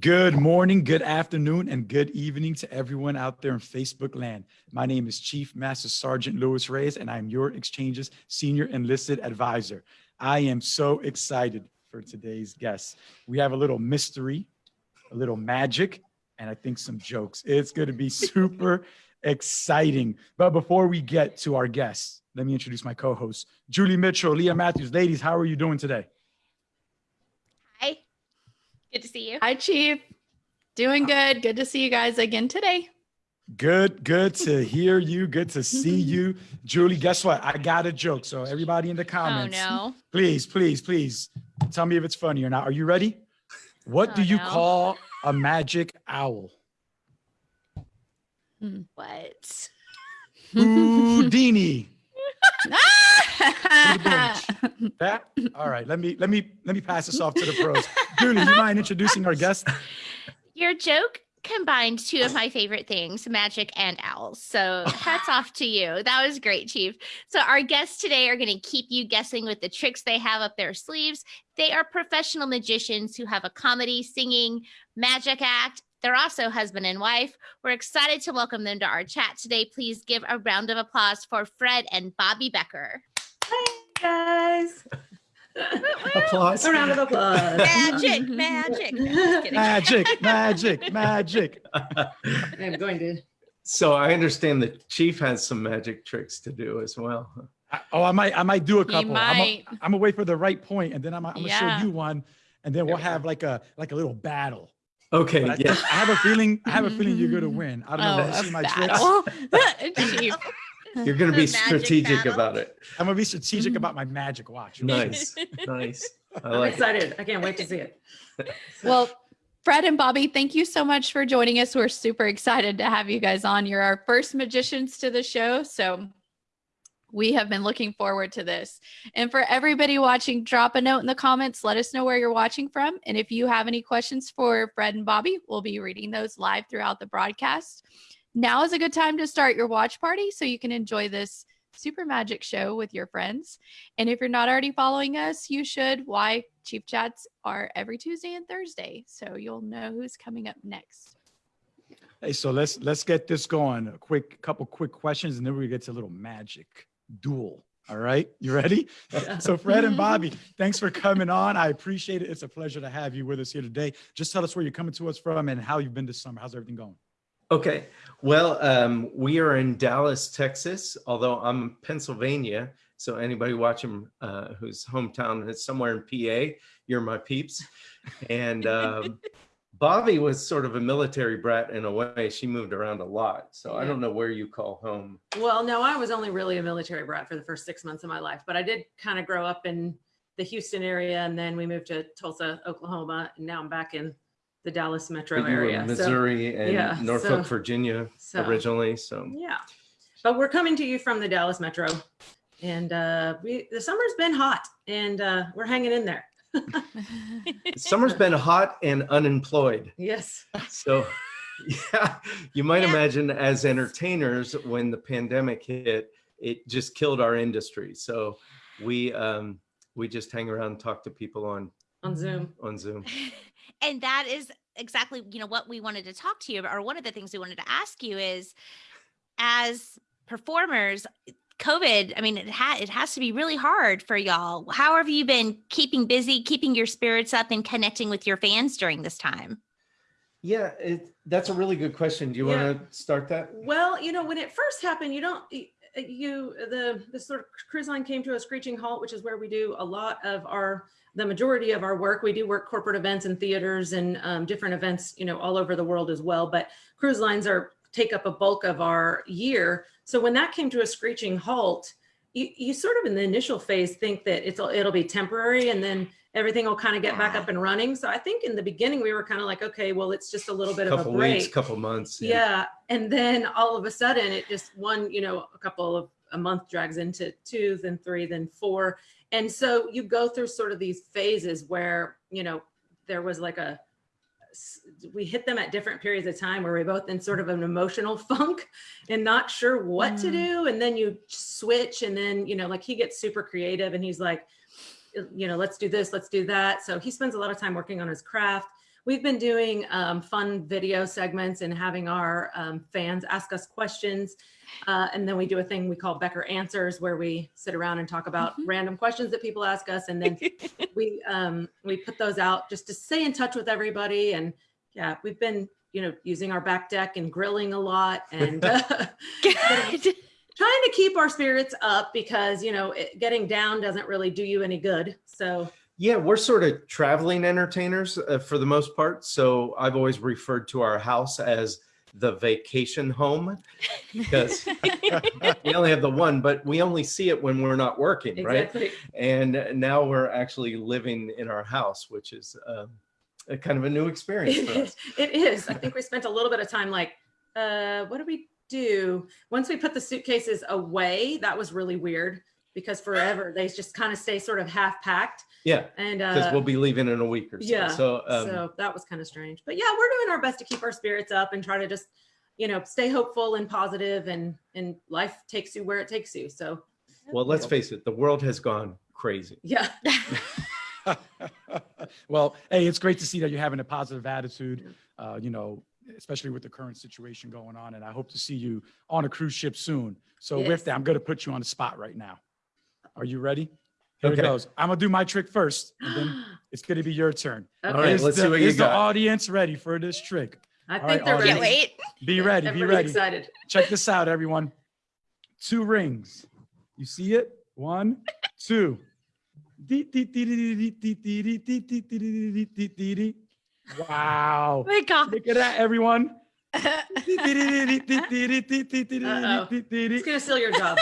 Good morning, good afternoon, and good evening to everyone out there in Facebook land. My name is Chief Master Sergeant Louis Reyes, and I'm your Exchange's Senior Enlisted Advisor. I am so excited for today's guest. We have a little mystery, a little magic, and I think some jokes. It's going to be super exciting. But before we get to our guests, let me introduce my co-hosts, Julie Mitchell, Leah Matthews. Ladies, how are you doing today? Good to see you. Hi, Chief. Doing good. Good to see you guys again today. Good, good to hear you. Good to see you. Julie, guess what? I got a joke. So everybody in the comments, oh, no. please, please, please tell me if it's funny or not. Are you ready? What oh, do you no. call a magic owl? Hmm. What? Houdini. that all right let me let me let me pass this off to the pros. Julie you mind introducing our guest? Your joke combined two of my favorite things magic and owls. So hats off to you. That was great chief. So our guests today are going to keep you guessing with the tricks they have up their sleeves. They are professional magicians who have a comedy singing magic act. They're also husband and wife. We're excited to welcome them to our chat today. Please give a round of applause for Fred and Bobby Becker. Hi, guys. applause. A round of applause. Magic, magic. magic, magic, magic. I'm going to. So I understand the chief has some magic tricks to do as well. I, oh, I might, I might do a couple. I'm, I'm gonna wait for the right point, and then I'm, I'm gonna yeah. show you one, and then we'll have like a like a little battle. Okay. I, yeah. I have a feeling. I have a feeling you're gonna win. I don't know. Oh, see my tricks. You're gonna be strategic battle. about it. I'm gonna be strategic mm-hmm. about my magic watch. Nice, nice. I like I'm excited. It. I can't wait to see it. well, Fred and Bobby, thank you so much for joining us. We're super excited to have you guys on. You're our first magicians to the show, so we have been looking forward to this. And for everybody watching, drop a note in the comments. Let us know where you're watching from. And if you have any questions for Fred and Bobby, we'll be reading those live throughout the broadcast. Now is a good time to start your watch party so you can enjoy this super magic show with your friends. And if you're not already following us, you should. Why? Chief Chats are every Tuesday and Thursday. So you'll know who's coming up next. Hey, so let's let's get this going. A quick couple quick questions and then we get to a little magic duel. All right, you ready? so Fred and Bobby, thanks for coming on. I appreciate it. It's a pleasure to have you with us here today. Just tell us where you're coming to us from and how you've been this summer. How's everything going? Okay, well, um, we are in Dallas, Texas, although I'm in Pennsylvania. So anybody watching uh, whose hometown is somewhere in PA, you're my peeps. And um, Bobby was sort of a military brat in a way. She moved around a lot. So yeah. I don't know where you call home. Well, no, I was only really a military brat for the first six months of my life, but I did kind of grow up in the Houston area and then we moved to Tulsa, Oklahoma. And now I'm back in the Dallas metro area. Missouri so, and yeah, Norfolk, so, Virginia so, originally. So yeah, but we're coming to you from the Dallas metro and uh, we, the summer's been hot and uh, we're hanging in there. Summer's been hot and unemployed. Yes. So yeah, you might yeah. imagine as entertainers, when the pandemic hit, it just killed our industry. So we um, we just hang around and talk to people on on Zoom. On Zoom. and that is exactly you know what we wanted to talk to you about, or one of the things we wanted to ask you is, as performers, COVID, I mean, it, ha it has to be really hard for y'all. How have you been keeping busy, keeping your spirits up and connecting with your fans during this time? Yeah, it, that's a really good question. Do you yeah. want to start that? Well, you know, when it first happened, you don't, you, the, the sort of cruise line came to a screeching halt, which is where we do a lot of our, the majority of our work. We do work corporate events and theaters and um, different events, you know, all over the world as well. But cruise lines are take up a bulk of our year. So when that came to a screeching halt, you, you sort of in the initial phase think that it's it'll be temporary and then everything will kind of get back up and running. So I think in the beginning we were kind of like, okay, well, it's just a little bit couple of a break. weeks, couple months. Yeah. yeah. And then all of a sudden it just one, you know, a couple of a month drags into two, then three, then four. And so you go through sort of these phases where, you know, there was like a we hit them at different periods of time where we're both in sort of an emotional funk and not sure what mm. to do. And then you switch and then, you know, like he gets super creative and he's like, you know, let's do this, let's do that. So he spends a lot of time working on his craft. We've been doing um, fun video segments and having our um, fans ask us questions. Uh, and then we do a thing we call Becker Answers, where we sit around and talk about Mhm. random questions that people ask us, and then we um, we put those out just to stay in touch with everybody. And yeah, we've been you know using our back deck and grilling a lot and. Uh, trying to keep our spirits up because you know it, getting down doesn't really do you any good so Yeah, we're sort of traveling entertainers uh, for the most part. So I've always referred to our house as the vacation home because we only have the one, but we only see it when we're not working, right? exactly And now we're actually living in our house, which is um, a kind of a new experience for us. it is i think we spent a little bit of time like uh what do we do once we put the suitcases away that was really weird because forever they just kind of stay sort of half packed Yeah, and because uh we'll be leaving in a week or so. yeah, So, um, so that was kind of strange but yeah we're doing our best to keep our spirits up and try to just you know stay hopeful and positive and and life takes you where it takes you so well, let's face it, the world has gone crazy. yeah well, hey, it's great to see that you're having a positive attitude, uh, you know, especially with the current situation going on. And I hope to see you on a cruise ship soon. So Yes. with that, I'm going to put you on the spot right now. Are you ready? Here Okay. it goes. I'm going to do my trick first, and then it's going to be your turn. All right, Is let's the, see what you is the audience ready for this trick? I All think right, they're. Ready. wait. Be ready. Be ready. excited. Check this out, everyone. Two rings. You see it? One, two. Wow. Oh my Look at that, everyone. It's gonna steal your job.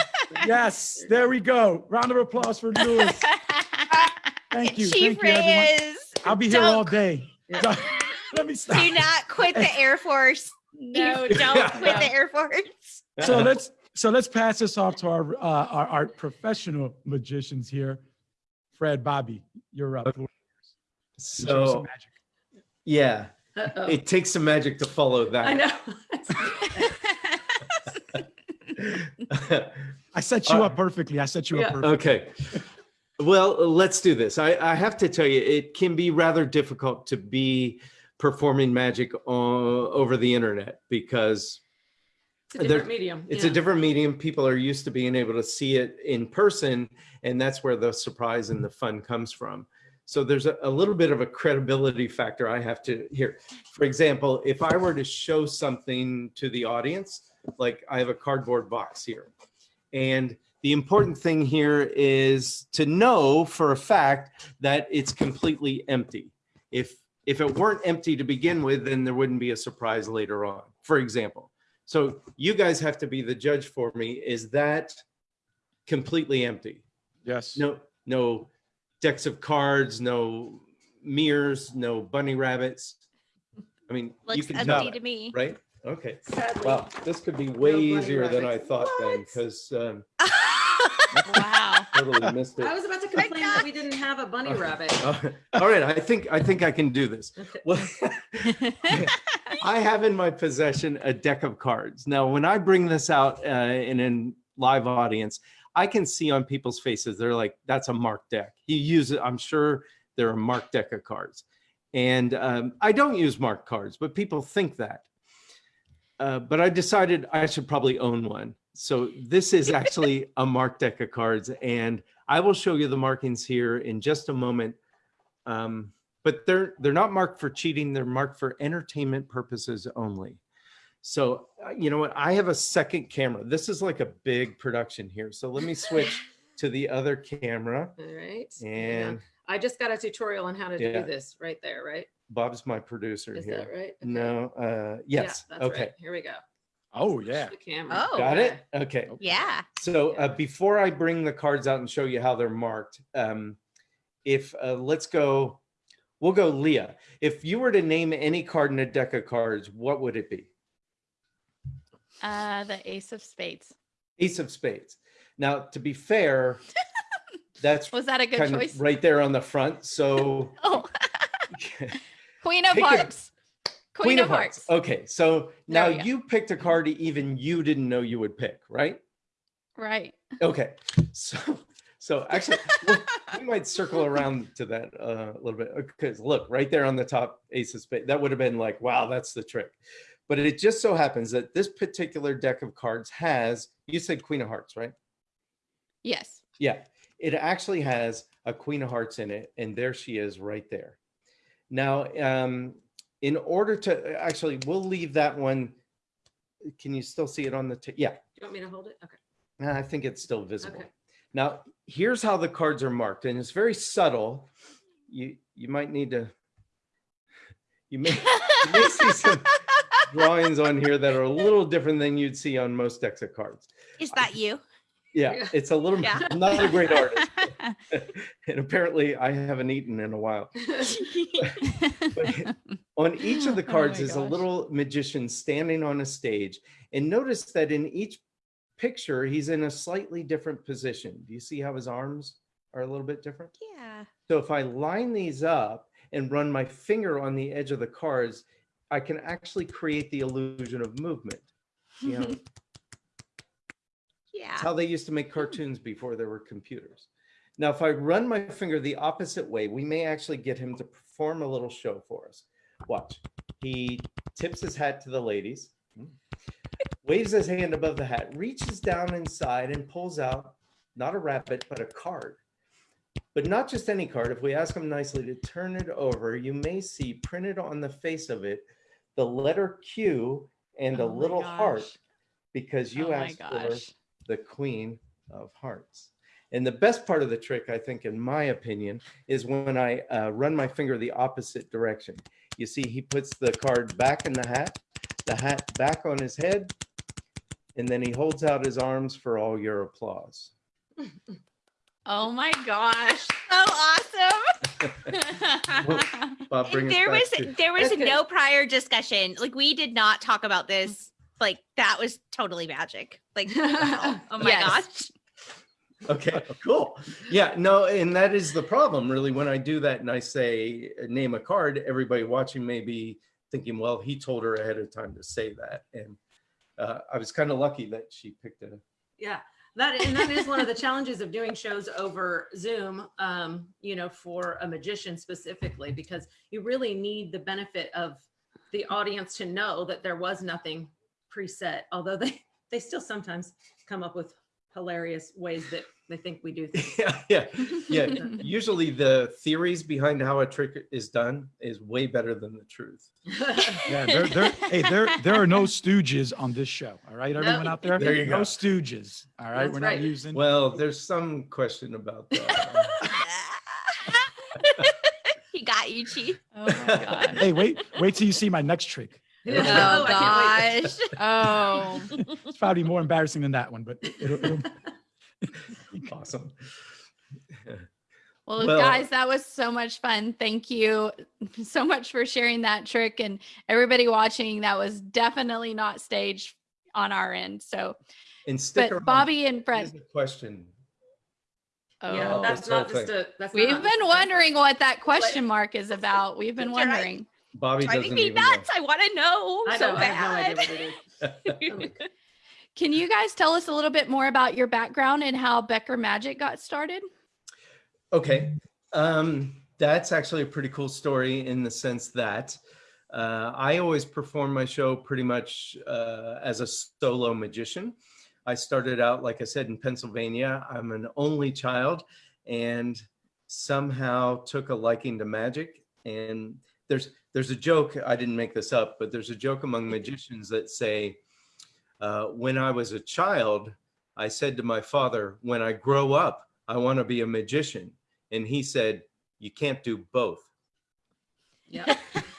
Yes, there we go. Round of applause for Lewis. Thank you. Chief Thank you, everyone. Reyes, I'll be here Don't- all day. Yeah. Let me stop. do not quit the Air Force. No, don't Yeah. quit the Air Force. So let's so let's pass this off to our uh, our, our professional magicians here. Fred, Bobby, you're up. Show us some So, magic. yeah, Uh-oh. it takes some magic to follow that. I know. I set you Uh, up perfectly. I set you Yeah. up perfectly. Okay. Well, let's do this. I, I have to tell you, it can be rather difficult to be performing magic o- over the internet because It's a different medium. it's a different medium. People are used to being able to see it in person, and that's where the surprise and the fun comes from. So there's a, a little bit of a credibility factor I have to here. For example, if I were to show something to the audience, like I have a cardboard box here, and the important thing here is to know for a fact that it's completely empty. If if it weren't empty to begin with, then there wouldn't be a surprise later on. For example, so you guys have to be the judge for me. Is that completely empty? Yes. No, no decks of cards, no mirrors, no bunny rabbits. I mean, you can empty tell, to me. right? Okay. Sadly. Well, this could be way bunny easier than I rabbits. thought then, because um, wow. totally missed it. I was about to complain that we didn't have a bunny rabbit. All right, I think I think I can do this. Okay. Well, I have in my possession a deck of cards. Now, when I bring this out uh, in a live audience, I can see on people's faces they're like, "That's a marked deck." You use it. I'm sure they're a marked deck of cards, and um, I don't use marked cards, but people think that. Uh, but I decided I should probably own one. So this is actually a marked deck of cards, and I will show you the markings here in just a moment. Um, but they're they're not marked for cheating they're marked for entertainment purposes only so uh, you know what i have a second camera this is like a big production here so let me switch to the other camera All right. and I just got a tutorial on how to Yeah. do this right there, right? Bob's my producer Is here that right? Okay. no uh Yeah, yes that's okay right. Here we go. Oh yeah. The camera. Oh. got it Okay. okay Yeah. so uh, before i bring the cards out and show you how they're marked um if uh, let's go we'll go leah if you were to name any card in a deck of cards what would it be Uh, the Ace of Spades. Ace of Spades. Now, to be fair, that's Was that a good choice? right there on the front. So, Oh, Queen of Pick a- Hearts. Queen, of Hearts. Okay, so now you picked a card even you didn't know you would pick, right? Right. Okay, so So actually, we- we might circle around to that uh, a little bit because look, right there on the top ace of spades, that would have been like, wow, that's the trick. But it just so happens that this particular deck of cards has, you said Queen of Hearts, right? Yes. Yeah, it actually has a Queen of Hearts in it, and there she is right there. Now, um, in order to, actually, we'll leave that one. Can you still see it on the, yeah, Do you want me to hold it? Okay. I think it's still visible. Okay. Now, here's how the cards are marked, and it's very subtle. You you might need to. You may you may see some drawings on here that are a little different than you'd see on most decks of cards. Is that you? Yeah, Yeah. it's a little. Yeah. I'm not a great artist, and apparently I haven't eaten in a while. On each of the Oh cards my is a little magician standing on a stage, and notice that in each picture he's in a slightly different position. Do you see how his arms are a little bit different? yeah. So if I line these up and run my finger on the edge of the cards, I can actually create the illusion of movement. You know, Yeah. it's how they used to make hmm. cartoons before there were computers. Now, if I run my finger the opposite way, we may actually get him to perform a little show for us. Watch. He tips his hat to the ladies, waves his hand above the hat, reaches down inside and pulls out not a rabbit, but a card. But not just any card. If we ask him nicely to turn it over, you may see printed on the face of it the letter Q and a Oh my little heart because you Oh asked for the queen of hearts. And the best part of the trick, I think, in my opinion, is when I uh, run my finger the opposite direction. You see, he puts the card back in the hat, the hat back on his head, and then he holds out his arms for all your applause. Oh my gosh. So awesome. Bob, there was to- there was Okay. no prior discussion. Like we did not talk about this. Like that was totally magic. Like wow. oh my Yes. gosh. Okay, cool. Yeah, no, and that is the problem really. When I do that and I say name a card, everybody watching may be thinking, well, he told her ahead of time to say that. And uh, I was kind of lucky that she picked it. Yeah, that and that is one of the challenges of doing shows over Zoom. Um, you know, for a magician specifically, because you really need the benefit of the audience to know that there was nothing preset. Although they they still sometimes come up with hilarious ways that they think we do things. yeah, yeah, yeah. Usually the theories behind how a trick is done is way better than the truth. Yeah, there, there, hey, there, there are no stooges on this show. All right, everyone out there. There you No go. stooges. All right, That's we're right. not using. Well, there's some question about that. he got you, Chief. Oh my gosh. Hey, wait, wait till you see my next trick. Oh, Oh, I can't wait. gosh. Oh. It's probably more embarrassing than that one, but it'll, it'll, awesome. Well, Well- guys, that was so much fun. Thank you so much for sharing that trick and everybody watching. That was definitely not staged on our end. So, And stick but around. Bobby and Here's Fred, the question. Oh. Yeah, oh, that's not just a. That's we've not been a- wondering what that question mark is about. We've been wondering. Bobby Driving doesn't me even know. nuts. I want to know I so know. I have no bad. idea what it is. Can you guys tell us a little bit more about your background and how Becker Magic got started? Okay. Um, that's actually a pretty cool story in the sense that uh, I always perform my show pretty much uh, as a solo magician. I started out, like I said, in Pennsylvania. I'm an only child and somehow took a liking to magic. And there's there's a joke, I didn't make this up, but there's a joke among magicians that say, uh, when I was a child, I said to my father, when I grow up, I want to be a magician. And he said, you can't do both. Yeah.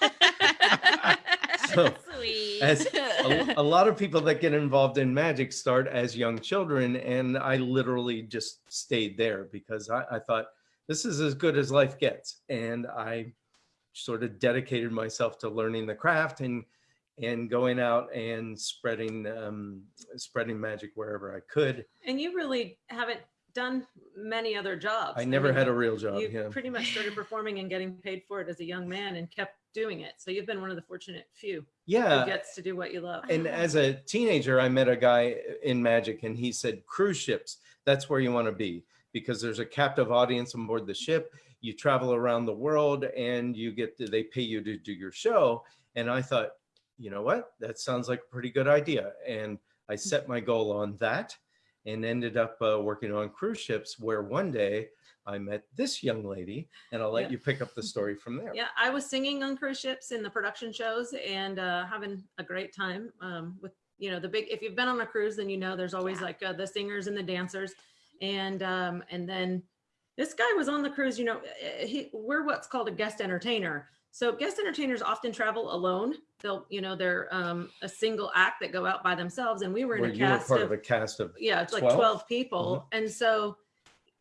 So, Sweet. As a, a lot of people that get involved in magic start as young children. And I literally just stayed there because I, I thought this is as good as life gets. And I sort of dedicated myself to learning the craft and and going out and spreading um, spreading magic wherever I could. And you really haven't done many other jobs. I never mean, had a real job. You Yeah. pretty much started performing and getting paid for it as a young man and kept doing it. So you've been one of the fortunate few Yeah. who gets to do what you love. And as a teenager, I met a guy in magic and he said, cruise ships, that's where you want to be. because there's a captive audience on board the ship. You travel around the world and you get to, they pay you to do your show. And I thought, you know what? That sounds like a pretty good idea. And I set my goal on that and ended up uh, working on cruise ships where one day I met this young lady and I'll let Yeah. you pick up the story from there. Yeah, I was singing on cruise ships in the production shows and uh, having a great time um, with, you know, the big, if you've been on a cruise, then you know there's always Yeah. like uh, the singers and the dancers. And, um, and then this guy was on the cruise, you know, eh, he, we're what's called a guest entertainer. So guest entertainers often travel alone. They'll, you know, they're um, a single act that go out by themselves. And we were in Where a you were cast part of, of a cast of yeah, it's like 12? 12 people. And so,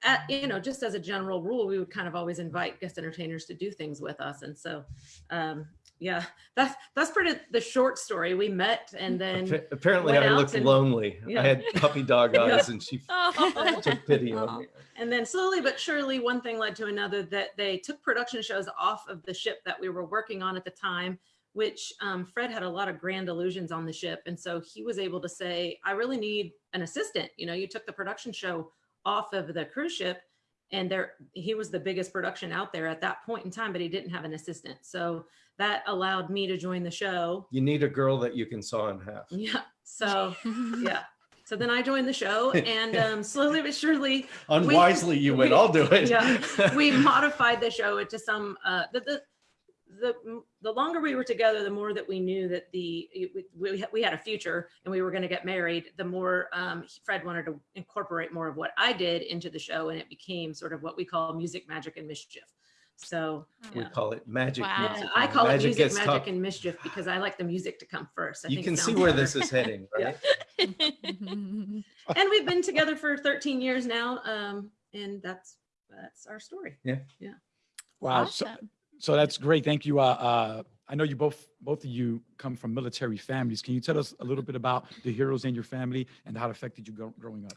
at, you know, just as a general rule, we would kind of always invite guest entertainers to do things with us. And so, um, yeah, that's, that's pretty the short story. We met and then, Appa- Apparently I looked and- lonely. Yeah. I had puppy dog eyes and she Oh. took pity Aw. on me. and then slowly but surely, one thing led to another that they took production shows off of the ship that we were working on at the time, which um, Fred had a lot of grand illusions on the ship. And so he was able to say, I really need an assistant. You know, you took the production show off of the cruise ship and there he was the biggest production out there at that point in time, but he didn't have an assistant. So that allowed me to join the show. You need a girl that you can saw in half. Yeah. So yeah. So then I joined the show and um, slowly but surely Unwisely, you went, we- I'll do it. yeah, we modified the show into some uh the the the, the longer we were together the more that we knew that the we, we, we had a future and we were going to get married the more um, fred wanted to incorporate more of what i did into the show and it became sort of what we call music magic and mischief so We yeah. call it magic. Wow. music. i call it music magic tough. and mischief because i like the music to come first I You think can see sounds where better. this is heading, right? and we've been together for 13 years now um, and that's that's our story Yeah. Yeah. Wow. So, Awesome. so that's great. Thank you. Uh, uh, I know you both, both of you come from military families. Can you tell us a little bit about the heroes in your family and how it affected you go, growing up?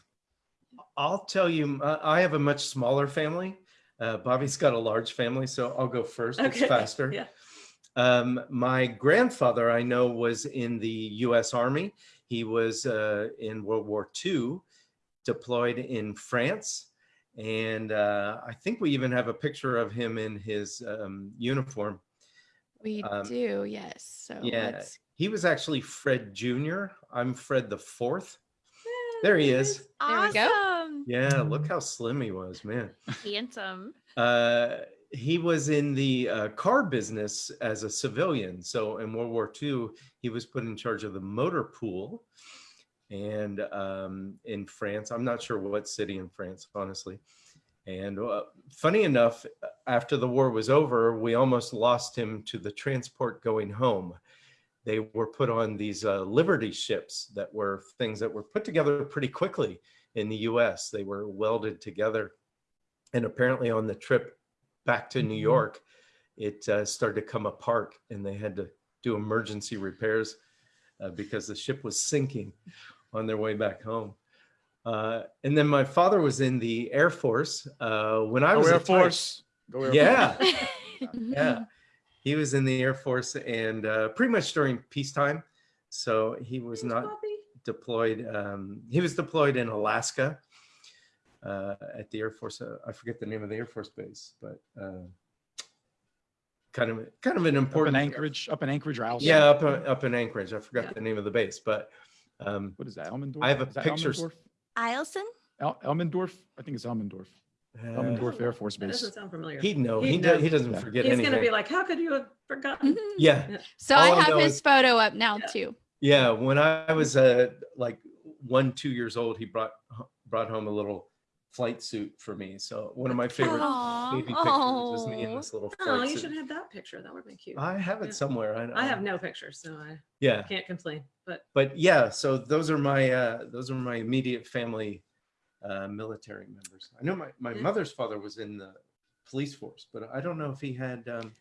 I'll tell you, uh, I have a much smaller family. Uh, Bobby's got a large family, so I'll go first. It's faster. yeah. Um, my grandfather, I know, was in the U.S. Army. He was uh, in World War II, deployed in France, and uh, I think we even have a picture of him in his um, uniform. We Um, do, yes. So yeah. let's He was actually Fred Jr. I'm Fred the Fourth. There he is. There we go. Yeah, look how slim he was, man. Handsome. Uh, he was in the uh, car business as a civilian. So in World War II, he was put in charge of the motor pool. And um, in France, I'm not sure what city in France, honestly. And uh, funny enough, after the war was over, we almost lost him to the transport going home. They were put on these uh, Liberty ships that were things that were put together pretty quickly in the US. They were welded together. And apparently, on the trip back to New Mhm. York, it uh, started to come apart and they had to do emergency repairs uh, because the ship was sinking on their way back home. Uh, and then my father was in the Air Force uh, when I Go was Air a Force. Go Air Yeah, Force. yeah. He was in the Air Force and uh, pretty much during peacetime. So he was Thanks, not Bobby. Deployed. Um, he was deployed in Alaska uh, at the Air Force. Uh, I forget the name of the Air Force base, but uh, kind of kind of an Up in important. Anchorage, up in Anchorage or? Yeah, up uh, up in Anchorage. I forgot Yeah. the name of the base, but um, What is that? Elmendorf? I have a picture- Elmendorf? Eielson? El- Elmendorf? I think it's Elmendorf. uh, Elmendorf Air Force That Base. doesn't sound familiar. he'd know. He'd He know. do, he doesn't Yeah. forget He's anything. gonna be like, how could you have forgotten? yeah, So All I I have know his is- photo up now Yeah. too. Yeah. When I was uh, like one, two years old, he brought brought home a little flight suit for me. So one of my favorite Aw. baby pictures is me in this little Oh, flight you suit. should have that picture. That would be cute. I have it Yeah. somewhere. I, I have no pictures, so I Yeah, can't complain. But but yeah. So those are my uh, those are my immediate family uh, military members. I know my my Yeah. mother's father was in the police force, but I don't know if he had um,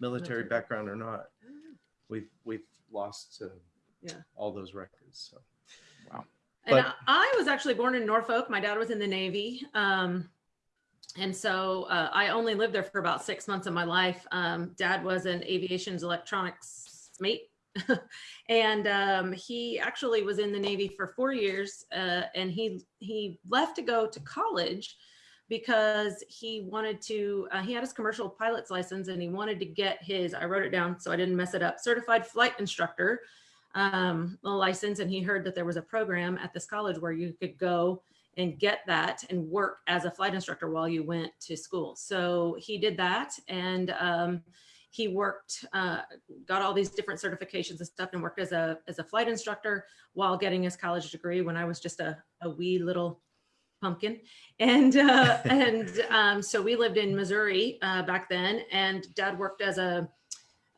military Military. background or not. We've we've lost uh, Yeah. all those records. So wow. And But- I, was actually born in Norfolk. My dad was in the Navy. Um, and so uh, I only lived there for about six months of my life. Um, dad was an aviation's electronics mate. and um, he actually was in the Navy for four years. Uh, and he, he left to go to college. because he wanted to, uh, he had his commercial pilot's license and he wanted to get his, I wrote it down so I didn't mess it up, certified flight instructor um, license. And he heard that there was a program at this college where you could go and get that and work as a flight instructor while you went to school. So he did that and um, he worked, uh, got all these different certifications and stuff and worked as a, as a flight instructor while getting his college degree when I was just a, a wee little pumpkin. And, uh, and um, so we lived in Missouri uh, back then and dad worked as a,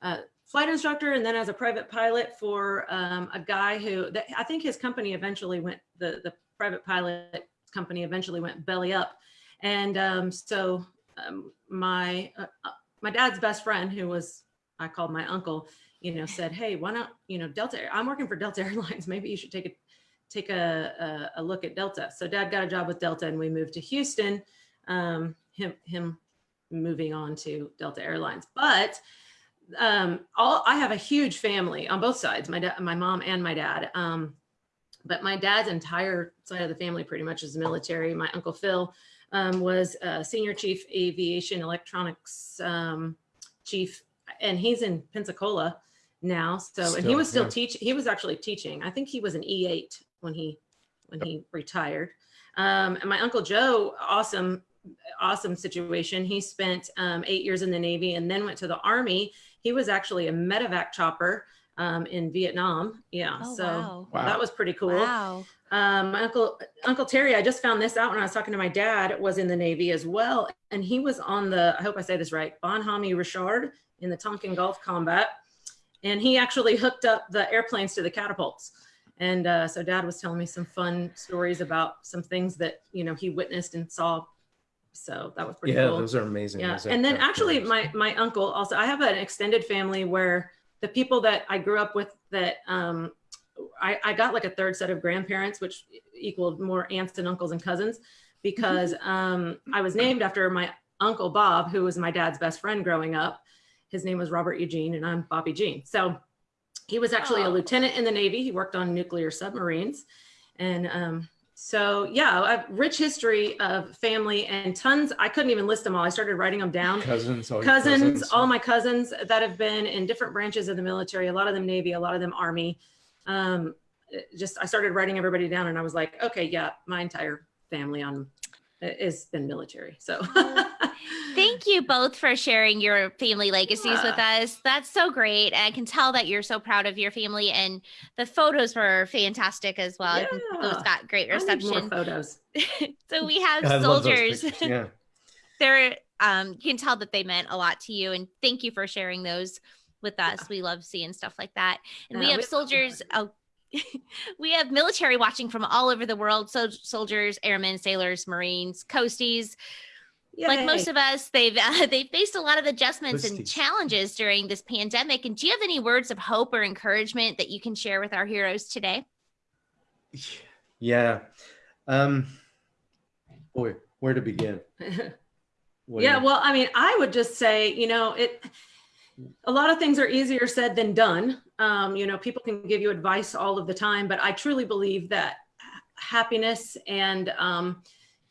a flight instructor and then as a private pilot for um, a guy who, that, I think his company eventually went, the, the private pilot company eventually went belly up. And um, so um, my, uh, my dad's best friend who was, I called my uncle, you know, said, Hey, why not, you know, Delta, I'm working for Delta Airlines. Maybe you should take a, take a, a, a look at Delta. So dad got a job with Delta and we moved to Houston, um, him, him moving on to Delta Airlines. But um, all, I have a huge family on both sides, my dad, my mom and my dad. Um, but my dad's entire side of the family pretty much is military. My uncle Phil um, was a senior chief aviation electronics um, chief, and he's in Pensacola now. So, and he was still yeah. teaching. He was actually teaching. I think he was an E8 when he when he retired. Um, and my uncle Joe, awesome, awesome situation. He spent um, eight years in the Navy and then went to the Army. He was actually a medevac chopper um, in Vietnam. Yeah, Oh, so wow. Wow. that was pretty cool. Wow. Um, my uncle, Uncle Terry, I just found this out when I was talking to my dad, was in the Navy as well. And he was on the, I hope I say this right, Bonhomme Richard in the Tonkin Gulf combat. And he actually hooked up the airplanes to the catapults. And uh, so dad was telling me some fun stories about some things that, you know, he witnessed and saw. So that was pretty Yeah, cool. those are amazing. Yeah, those and then actually my, my uncle also, I have an extended family where the people that I grew up with that um, I, I got like a third set of grandparents, which equaled more aunts and uncles and cousins because um, I was named after my uncle Bob, who was my dad's best friend growing up. His name was Robert Eugene and I'm Bobby Jean. So he was actually a Oh. lieutenant in the Navy. He worked on nuclear submarines. And um, so, yeah, a rich history of family and tons. I couldn't even list them all. I started writing them down cousins, all your cousins, all my cousins that have been in different branches of the military, a lot of them Navy, a lot of them Army. Um, just, I started writing everybody down and I was like, okay, yeah, my entire family on has been military. So Thank you both for sharing your family legacies with us. That's so great. And I can tell that you're so proud of your family and the photos were fantastic as well. I think Those got great I need more reception. photos. so we have I soldiers. pictures, Yeah. They're um you can tell that they meant a lot to you and thank you for sharing those with us. We love seeing stuff like that. And we Yeah, have we love soldiers oh we have military watching from all over the world. So soldiers, airmen, sailors, marines, coasties, like most of us they've uh, they faced a lot of adjustments and challenges during this pandemic and do you have any words of hope or encouragement that you can share with our heroes today Yeah. Um, boy, where to begin? What yeah, well, I mean, I would just say, you know, it a lot of things are easier said than done. Um, you know, people can give you advice all of the time, but I truly believe that happiness and um,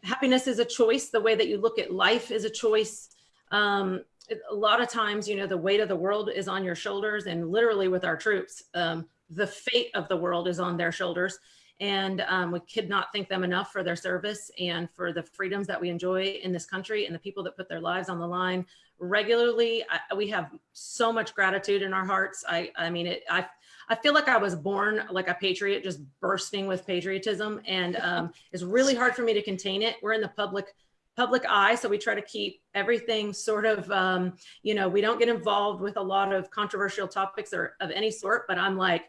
happiness is a choice. The way that you look at life is a choice. Um, a lot of times, you know, the weight of the world is on your shoulders, and literally with our troops, um, the fate of the world is on their shoulders. And um, we could not thank them enough for their service and for the freedoms that we enjoy in this country and the people that put their lives on the line regularly. I, we have so much gratitude in our hearts. I, I mean, it, I, I feel like I was born like a patriot, just bursting with patriotism, and um, it's really hard for me to contain it. We're in the public public eye, so we try to keep everything sort of, um, you know, we don't get involved with a lot of controversial topics or of any sort. But I'm like,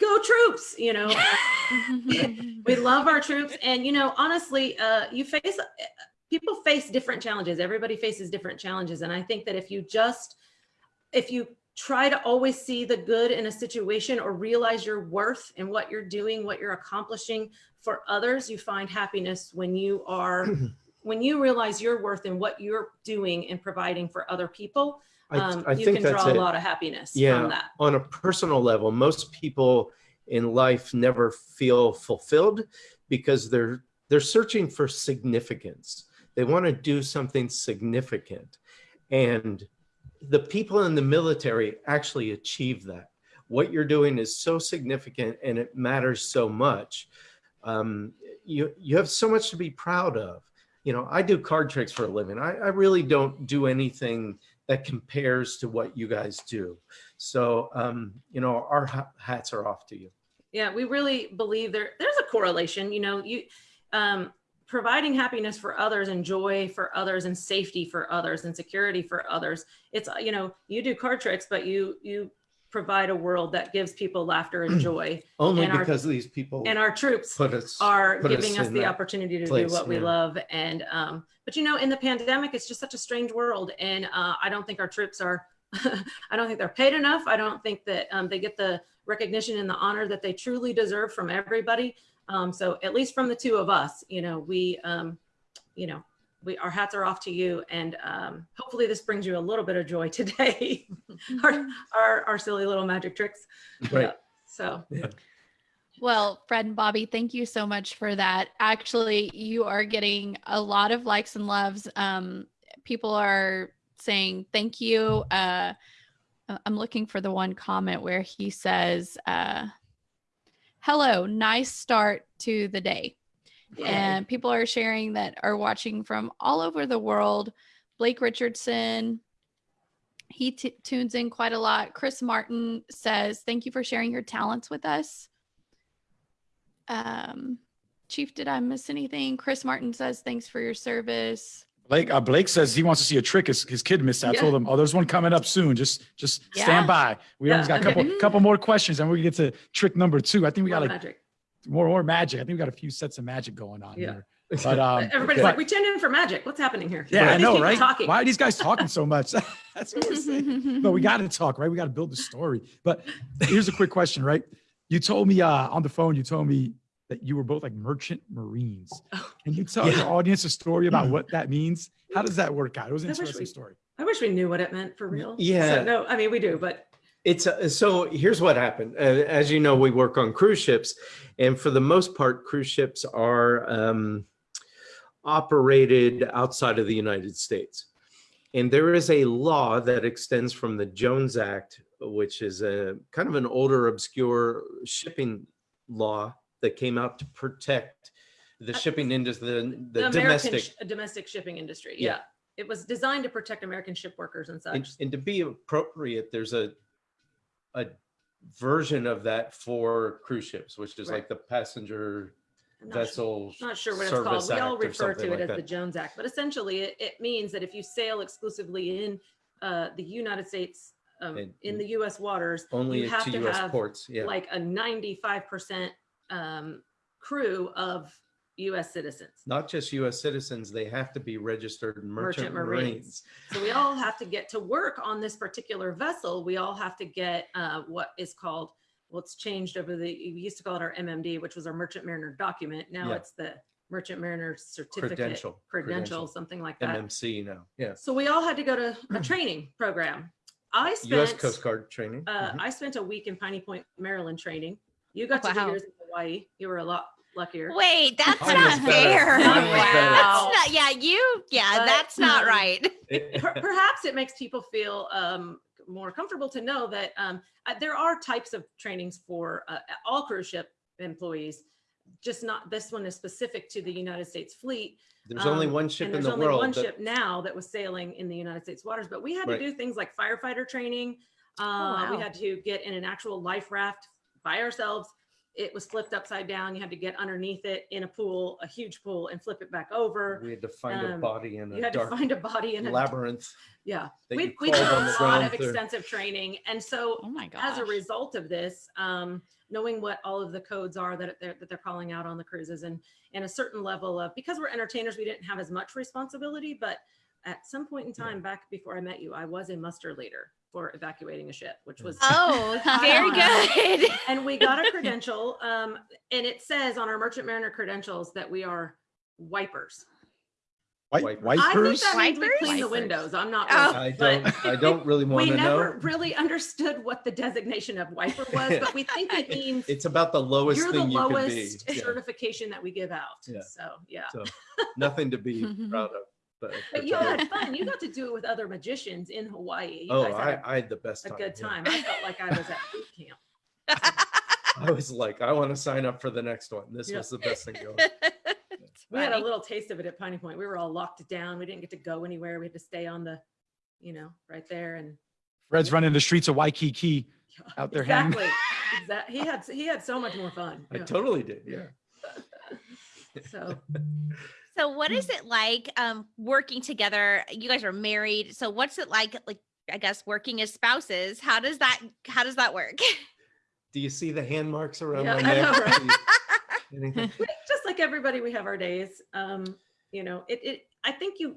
go troops, you know. we love our troops and you know honestly uh, you face people face different challenges everybody faces different challenges and i think that if you just if you try to always see the good in a situation or realize your worth and what you're doing what you're accomplishing for others you find happiness when you are when you realize your worth and what you're doing and providing for other people I, um, I you think can that's draw a it. lot of happiness Yeah. from that on a personal level, most people in life never feel fulfilled because they're they're searching for significance. They want to do something significant. And the people in the military actually achieve that. What you're doing is so significant and it matters so much. Um, you, you have so much to be proud of. You know, I do card tricks for a living. I, I really don't do anything that compares to what you guys do. So, um, you know, our hats are off to you. Yeah, we really believe there there's a correlation, you know, you um providing happiness for others and joy for others and safety for others and security for others. It's uh, you know, you do card tricks, but you you provide a world that gives people laughter and joy. Only And our- because these people And our troops us are giving us in the opportunity to place, do what we yeah. love and um but you know in the pandemic it's just such a strange world and uh i don't think our troops are i don't think they're paid enough i don't think that um, they get the recognition and the honor that they truly deserve from everybody um so at least from the two of us you know we um you know we our hats are off to you and um hopefully this brings you a little bit of joy today our, our our silly little magic tricks Right. Yeah. so Well, Fred and Bobby, thank you so much for that. Actually, you are getting a lot of likes and loves. Um, people are saying thank you. Uh, I- I'm looking for the one comment where he says, uh, "Hello, nice start to the day." and people are sharing that are watching from all over the world. Blake Richardson, he t- tunes in quite a lot. Chris Martin says, "Thank you for sharing your talents with us." Um, Chief, did I miss anything? Chris Martin says, "Thanks for your service." Blake, uh, Blake says he wants to see a trick his, his kid missed. I Yeah. told him, oh, there's one coming up soon. Just just Yeah. stand by. We Yeah, almost got a couple couple more questions and we get to trick number two. I think we got More like magic. more more magic. I think we got a few sets of magic going on Yeah. here. But um everybody's but- like we tuned in for magic what's happening here yeah, I know, right? talking Why are these guys talking so much? That's what we're saying. but we got to talk, right? We got to build the story. But here's a quick question, right? You told me uh, on the phone, you told me that you were both like merchant marines. Oh. Can you tell Yeah. your audience a story about what that means? How does that work out? It was an I interesting we- story. I wish we knew what it meant for real. Yeah. So, no, I mean we do, but It's uh, so here's what happened. Uh, as you know, we work on cruise ships, and for the most part, cruise ships are um, operated outside of the United States. And there is a law that extends from the Jones Act, which is a kind of an older, obscure shipping law that came out to protect the Uh, shipping industry, the, the, the, American domestic. sh- domestic shipping industry. Yeah. Yeah. It was designed to protect American ship workers and such. and, and to be appropriate, there's a a version of that for cruise ships, which is Right. like the passenger not vessel. not sure what it's called. We all refer to it like as that. the Jones Act, but essentially it, it means that if you sail exclusively in uh, the United States, um, in the U.S. waters, only you have to to U.S. have ports. Yeah, like a 95% um, crew of U.S. citizens. not just U.S. citizens; they have to be registered merchant, Merchant Marines. marines. So we all have to get to work on this particular vessel. We all have to get uh, what is called, well, it's changed over the, we used to call it our MMD, which was our Merchant Mariner document. Now Yeah. it's the Merchant Mariner Certificate. Credential, Credential, credential. something like that. MMC now. Yeah, So we all had to go to a training program. I spent- U.S. spent, Coast Guard training. uh, Mhm. I spent a week in Piney Point, Maryland training. You got to do yours in Hawaii. You were a lot luckier. Wait, that's Mine not fair. Mine was better. That's not, yeah, you, yeah, But, that's not um, right. It- perhaps it makes people feel um, more comfortable to know that um, uh, there are types of trainings for uh, all cruise ship employees. Just not this one is specific to the United States fleet. there's only um, one ship and in there's only one that- ship now that was sailing in the United States waters, but we had Right. to do things like firefighter training. Uh, We wow. had to get in an actual life raft by ourselves. It was flipped upside down. You had to get underneath it in a pool, a huge pool, and flip it back over. we had to find a um, body in You a had to dark find a body in a labyrinth. yeah. We, we did a lot of through. extensive training. And so Oh my gosh. as a result of this, um, knowing what all of the codes are that they're, that they're calling out on the cruises and, and a certain level of, because we're entertainers, we didn't have as much responsibility, but at some point in time back before I met you, I was a muster leader for evacuating a ship, which was Oh, very good. and we got a credential um, and it says on our merchant mariner credentials that we are wipers White, Wipers. I think wipers. that means we Wipers? clean the windows. I'm not. Oh. I don't, I don't really want to know. We never really understood what the designation of wiper was, but we think it means It's about the lowest you're the thing you can be. lowest Yeah. certification that we give out. Yeah. So, yeah. So nothing to be proud of. But, But you had fun. You got to do it with other magicians in Hawaii. You oh, guys I, had I had the best a, a time. good yeah. time. I felt like I was at boot camp. I was like, I want to sign up for the next one. This Yeah. was the best thing going. We had a little taste of it at Piney Point. We were all locked down. We didn't get to go anywhere. We had to stay on the, you know, right there and Fred's running the streets of Waikiki. Out there hanging. exactly. Exactly. He had he had so much more fun. I Yeah. totally did. Yeah. So So what is it like um working together? You guys are married. So what's it like like I guess working as spouses? How does that how does that work? Do you see the hand marks around Yeah, my I know, neck? right? Anything? just like everybody, we have our days. Um, you know, it, it, I think you,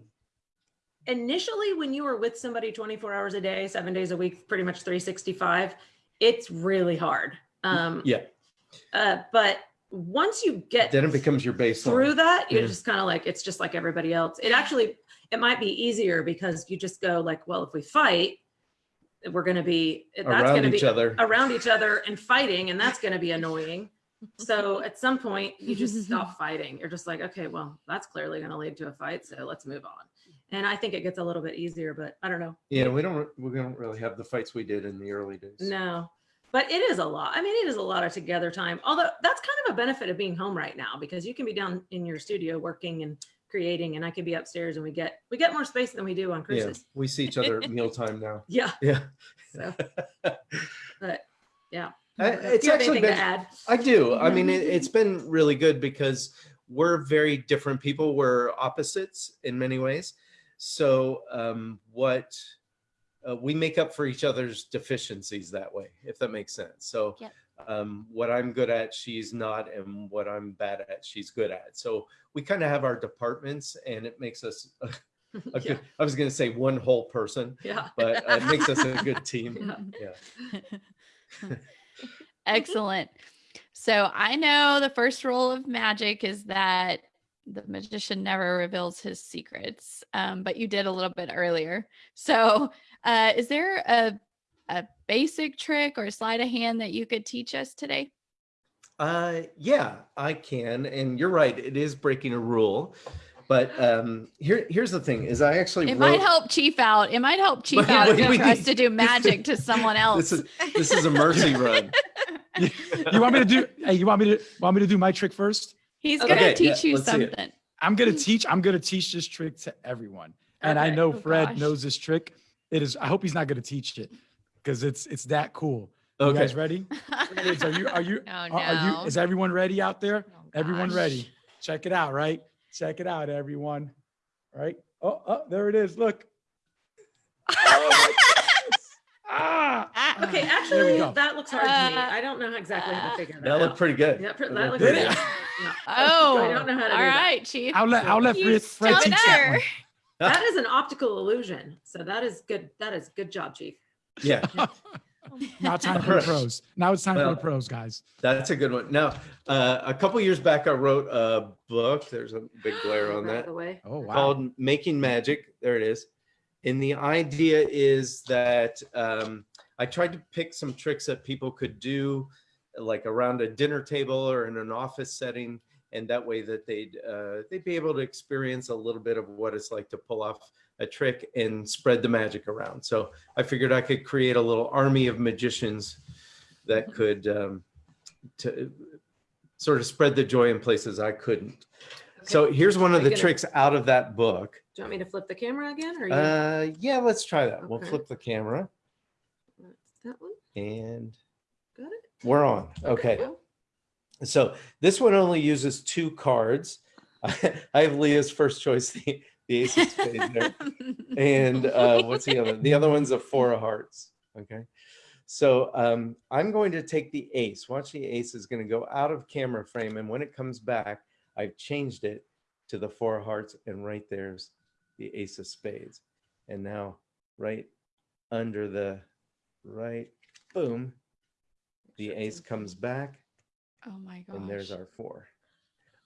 initially when you were with somebody 24 hours a day, seven days a week, pretty much 365, it's really hard. Um, Yeah. uh, but once you get Then it becomes your baseline. through that, you're Yeah. just kind of like, it's just like everybody else. It actually, it might be easier because you just go like, well, if we fight, we're going to be, that's going around to each be other. around each other and fighting, and that's going to be annoying. So at some point, you just stop fighting. You're just like, okay, well, that's clearly going to lead to a fight, so let's move on. And I think it gets a little bit easier, but I don't know. Yeah, we don't we don't really have the fights we did in the early days. No, but it is a lot. I mean, it is a lot of together time. Although that's kind of a benefit of being home right now because you can be down in your studio working and creating, and I can be upstairs, and we get we get more space than we do on Yeah, we see each other at mealtime now. Yeah. Yeah. So, but yeah. I- it's actually been to add? I do. I mean, it, it's been really good because we're very different people. We're opposites in many ways. So, um, what uh, we make up for each other's deficiencies that way, if that makes sense. So, Yep. um, what I'm good at, she's not, and what I'm bad at, she's good at. So, we kind of have our departments, and it makes us a, a yeah. good, I was going to say one whole person, Yeah. but uh, it makes us a good team. Yeah. Yeah. Excellent. So I know the first rule of magic is that the magician never reveals his secrets, um, but you did a little bit earlier. So, uh, is there a a basic trick or sleight of hand that you could teach us today? Uh, yeah, I can. And you're right. It is breaking a rule. But um, here, here's the thing: is I actually It wrote, might help Chief out. It might help Chief out wait, to- wait. for us to do magic to someone else. This is this is a mercy run. You want me to do? Hey, you want me to want me to do my trick first? He's gonna yeah, teach you let's see it. something. I'm gonna teach. I'm gonna teach this trick to everyone, and I know Oh, Fred gosh. knows this trick. It is. I hope he's not gonna teach it because it's it's that cool. You Okay. guys ready? Are you? Are you? Oh, are, are you? no. Is everyone ready out there? Oh, Everyone ready? Check it out. Right? Check it out, everyone. Right? Oh, oh there it is. Look. Oh my ah. Ah, Okay, actually, that looks hard to me. Uh, I don't know exactly how to figure that, That out. looked pretty good. Yeah, That that looked pretty good. Yeah. Oh, I don't know how to all do that. right, Chief. I'll let I'll let You Fred, Fred teach that one. That is an optical illusion. So that is good. That is good job, Chief. Yeah, now time for the pros. Now it's time for the pros, guys. that's a good one. Now, uh, a couple years back, I wrote a book. There's a big glare on Right that. away. Oh wow. called Making Magic. There it is. And the idea is that um, I tried to pick some tricks that people could do, like around a dinner table or in an office setting, and that way that they'd uh, they'd be able to experience a little bit of what it's like to pull off a trick and spread the magic around. So I figured I could create a little army of magicians that could um, to sort of spread the joy in places I couldn't. So here's one of the gonna- tricks out of that book. Do you want me to flip the camera again or you? Uh, yeah, let's try that. We'll flip the camera that one? and Got it? we're on. Okay. cool. So this one only uses two cards. I have Leah's first choice, the, the ace of spades there. And uh, what's the other? The other one's a four of hearts. Okay. So um, I'm going to take the ace. Watch the ace is going to go out of camera frame. And when it comes back, I've changed it to the four of hearts. And right there's the ace of spades. And now right under the right, boom, the ace comes back oh my gosh. and there's our four.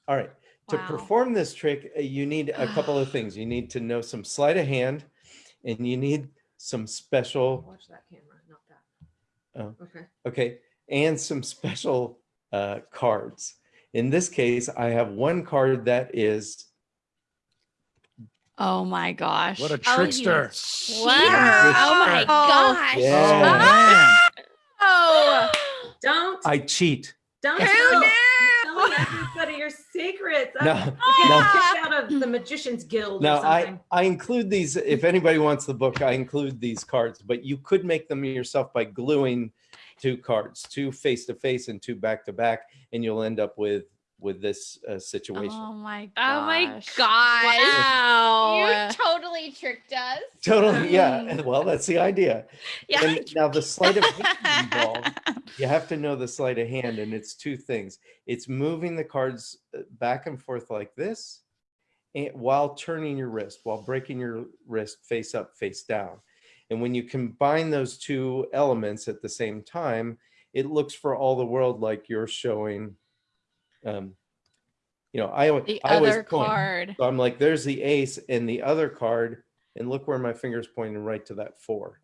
All right. To perform this trick, uh, you need a couple of things. You need to know some sleight of hand and you need some special, Watch that camera, not that. Oh. Okay. okay, and some special uh, cards. In this case, I have one card that is, Oh my gosh. What a Oh, you trickster. cheater. Wow. Oh my gosh. Oh, Yeah. man. Oh. Don't, I cheat. Don't Who tell, knew? tell everybody your secrets. No, I'm no. getting kicked out of the Magician's Guild No, I. I include these, if anybody wants the book, I include these cards, but you could make them yourself by gluing two cards, two face-to-face and two back-to-back, and you'll end up with, with this uh, situation. Oh my gosh. Oh my gosh. Wow. You totally tricked us. Totally, yeah. Well, that's the idea. Yeah. And now the sleight of hand involved, you have to know the sleight of hand, and it's two things. It's moving the cards uh, back and forth like this, and while turning your wrist, while breaking your wrist face up, face down. And when you combine those two elements at the same time, it looks for all the world like you're showing. Um, you know, I, alwa- The I always other point. card. So I'm like, there's the ace and the other card, and look where my finger's pointing right to that four.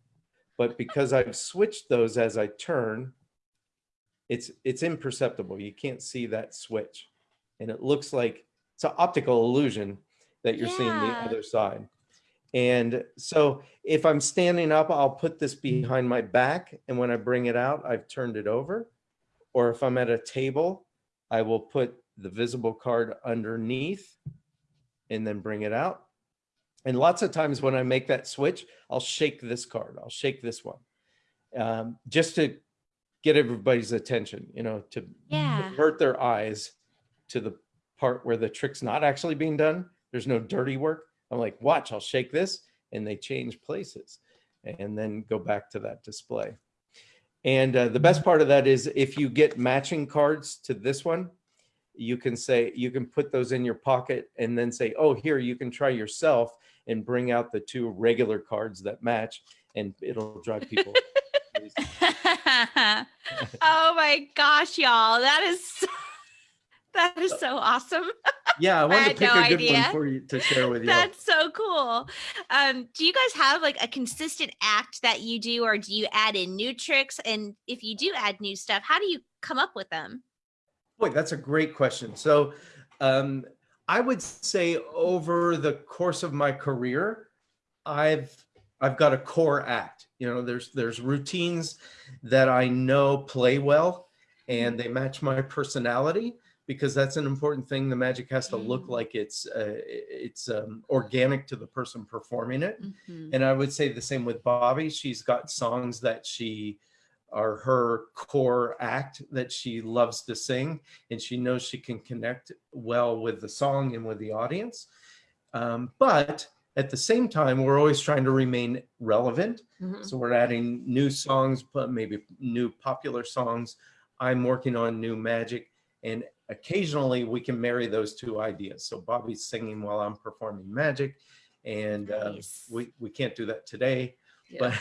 But because I've switched those as I turn, it's it's imperceptible. You can't see that switch. And it looks like it's an optical illusion that you're seeing the other side. And so if I'm standing up, I'll put this behind my back. And when I bring it out, I've turned it over. Or if I'm at a table, I will put the visible card underneath and then bring it out. And lots of times when I make that switch, I'll shake this card. I'll shake this one um, just to get everybody's attention, you know, to Yeah. divert their eyes to the part where the trick's not actually being done. There's no dirty work. I'm like, watch, I'll shake this and they change places and then go back to that display. And uh, the best part of that is if you get matching cards to this one, you can say, you can put those in your pocket and then say, oh, here, you can try yourself and bring out the two regular cards that match and it'll drive people. oh my gosh, y'all. That is so, that is so awesome. Yeah, I wanted had to pick no a good idea. one for you to share with you. That's so cool. Um, do you guys have like a consistent act that you do, or do you add in new tricks? And if you do add new stuff, how do you come up with them? Boy, that's a great question. So um, I would say over the course of my career, I've I've got a core act. You know, there's there's routines that I know play well and they match my personality because that's an important thing. The magic has to look Mm. like it's uh, it's um, organic to the person performing it. Mhm. And I would say the same with Bobby. She's got songs that she are her core act that she loves to sing, and she knows she can connect well with the song and with the audience. Um, but at the same time, we're always trying to remain relevant. Mhm. So we're adding new songs, but maybe new popular songs. I'm working on new magic, and occasionally we can marry those two ideas. So Bobby's singing while I'm performing magic, and uh, Nice. we we can't do that today. Yeah. But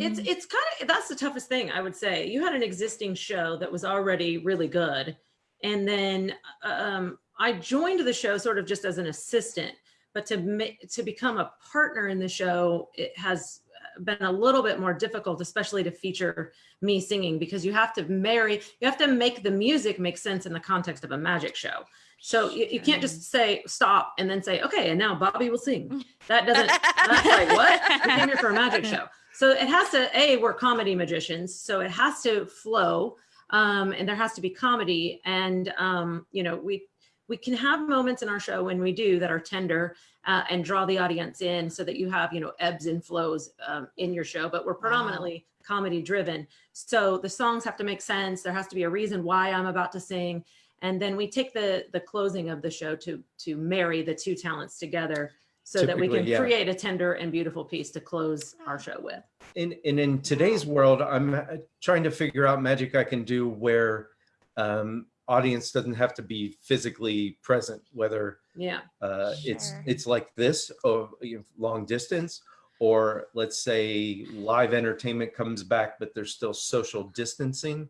It's Mhm. it's kind of that's the toughest thing I would say. You had an existing show that was already really good, and then um, I joined the show sort of just as an assistant. But to ma- to become a partner in the show, it has been a little bit more difficult, especially to feature me singing because you have to marry, you have to make the music make sense in the context of a magic show. So you, you can't just say stop and then say okay, and now Bobby will sing. That doesn't that's like what we came here for a magic show so it has to a we're comedy magicians so it has to flow um, and there has to be comedy and um, you know we we can have moments in our show when we do that are tender uh, and draw the audience in so that you have you know ebbs and flows um, in your show but we're predominantly comedy driven so the songs have to make sense there has to be a reason why i'm about to sing and then we take the the closing of the show to to marry the two talents together so that we can yeah. create a tender and beautiful piece to close our show with. in and in today's world, I'm uh, trying to figure out magic I can do where um, audience doesn't have to be physically present, whether Yeah. uh, it's Sure. it's like this of you know, long distance or let's say live entertainment comes back but there's still social distancing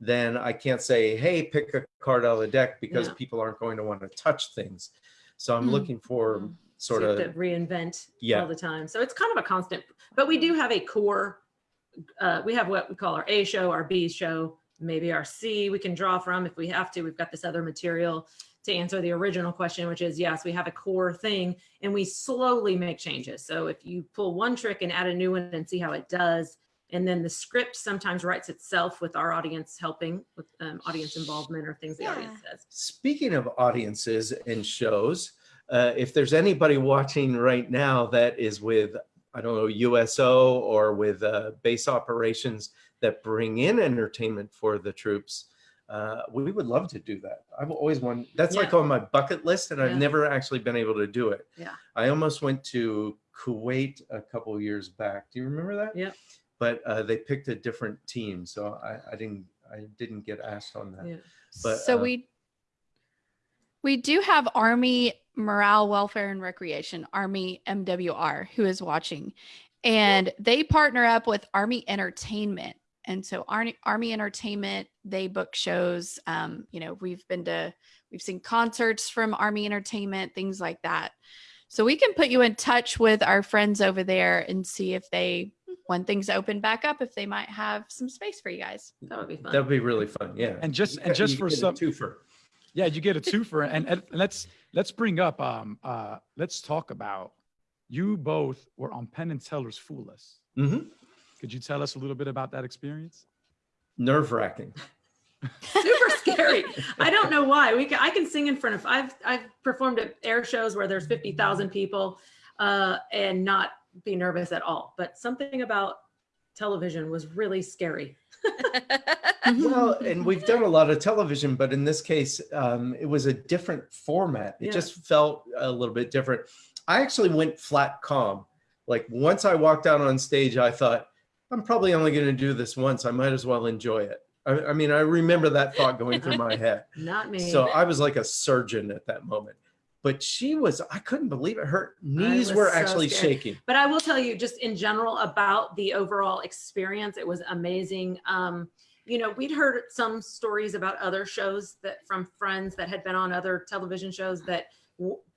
then I can't say, hey, pick a card out of the deck because Yeah. people aren't going to want to touch things. So I'm Mm. looking for Mm. sort So of have to reinvent Yeah. all the time. So it's kind of a constant, but we do have a core. Uh, we have what we call our A show, our B show, maybe our C we can draw from if we have to. We've got this other material to answer the original question, which is yes, we have a core thing and we slowly make changes. So if you pull one trick and add a new one and see how it does, and then the script sometimes writes itself with our audience helping with um, audience involvement or things the audience says. Speaking of audiences and shows, uh, if there's anybody watching right now that is with, I don't know, USO or with uh, base operations that bring in entertainment for the troops, uh, we would love to do that. I've always wanted, that's like on my bucket list and I've never actually been able to do it. Yeah. I almost went to Kuwait a couple years back. Do you remember that? Yeah. But uh, they picked a different team. So I, I didn't, I didn't get asked on that. Yeah. But, so uh, we we do have Army Morale, Welfare, and Recreation, Army MWR, who is watching, and they partner up with Army Entertainment. And so Army, Army Entertainment, they book shows. Um, you know, we've been to, we've seen concerts from Army Entertainment, things like that. So we can put you in touch with our friends over there and see if they, when things open back up, if they might have some space for you guys. That would be fun. That'd be really fun. Yeah. And just and just you for get a some twofer. Yeah, you get a twofer, and, and let's let's bring up um uh let's talk about you both were on Penn and Teller's Fool Us. Mhm. Could you tell us a little bit about that experience? Nerve wracking. super scary. I don't know why. We can, I can sing in front of. I've I've performed at air shows where there's fifty thousand people, uh, and not be nervous at all. But something about television was really scary. Well, and we've done a lot of television, but in this case, um, it was a different format. It Yeah. just felt a little bit different. I actually went flat calm. Like once I walked out on stage, I thought, I'm probably only going to do this once. I might as well enjoy it. I, I mean, I remember that thought going through my head. Not me. So I was like a surgeon at that moment. But she was, I couldn't believe it. Her knees were so actually scared. shaking. but I will tell you, just in general, about the overall experience, it was amazing. Um, you know, we'd heard some stories about other shows that from friends that had been on other television shows that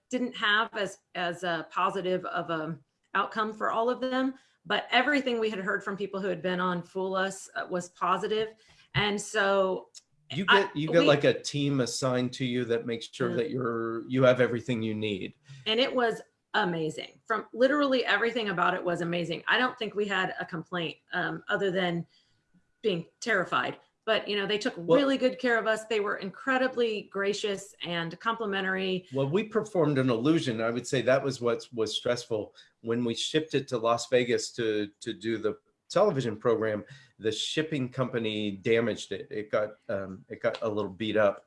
didn't have as as a positive of a outcome for all of them. But everything we had heard from people who had been on Fool Us uh, was positive, and so You get you get we- like a team assigned to you that makes sure that you're you have everything you need. and it was amazing. From literally everything about it was amazing. I don't think we had a complaint um, other than being terrified but you know they took Well- really good care of us they were incredibly gracious and complimentary Well, we performed an illusion. I would say that was what was stressful when we shipped it to Las Vegas to to do the television program. The shipping company damaged it. It got um, it got a little beat up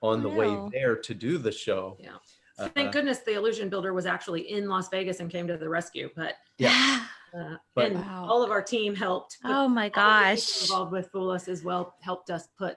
on the way there to do the show. Yeah. Uh, thank goodness the illusion builder was actually in las vegas and came to the rescue but Yeah. Uh, But- and Wow. all of our team helped oh my all of the people gosh. involved with Fool Us as well helped us put,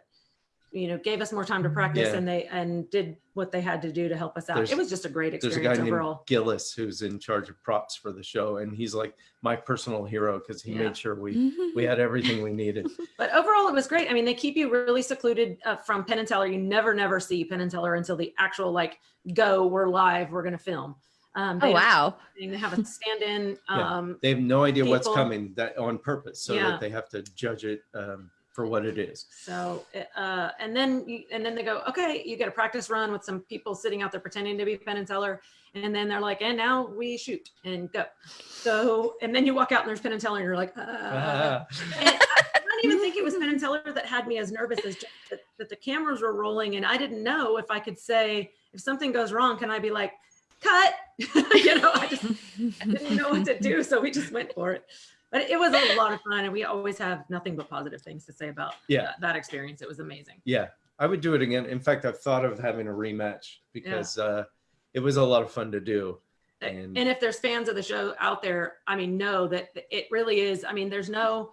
you know, gave us more time to practice Yeah. and they and did what they had to do to help us out. There's- it was just a great experience There's a experience guy overall. named Gillis who's in charge of props for the show, and he's like my personal hero because he Yeah. made sure we we had everything we needed. But overall, it was great. I mean, they keep you really secluded uh, from Penn and Teller. You never, never see Penn and Teller until the actual like go. We're live. We're gonna film. Um, Oh wow. They have a stand-in. Yeah. Um, They have no idea what's coming that on purpose, so Yeah. that they have to judge it um, for what it is. So, uh, and then you, and then they go, okay, you get a practice run with some people sitting out there pretending to be Penn and Teller, and then they're like, and now we shoot and go. So, and then you walk out and there's Penn and Teller, and you're like, uh, Ah. and I, don't even think it was Penn and Teller that had me as nervous as just that, that the cameras were rolling, and I didn't know if I could say if something goes wrong, can I be like, cut? you know, I just didn't know what to do, so we just went for it. But it was a lot of fun, and we always have nothing but positive things to say about Yeah. that, that experience. It was amazing. Yeah, I would do it again. In fact, I've thought of having a rematch because uh, it was a lot of fun to do. And, And if there's fans of the show out there, I mean, know that it really is. I mean, there's no,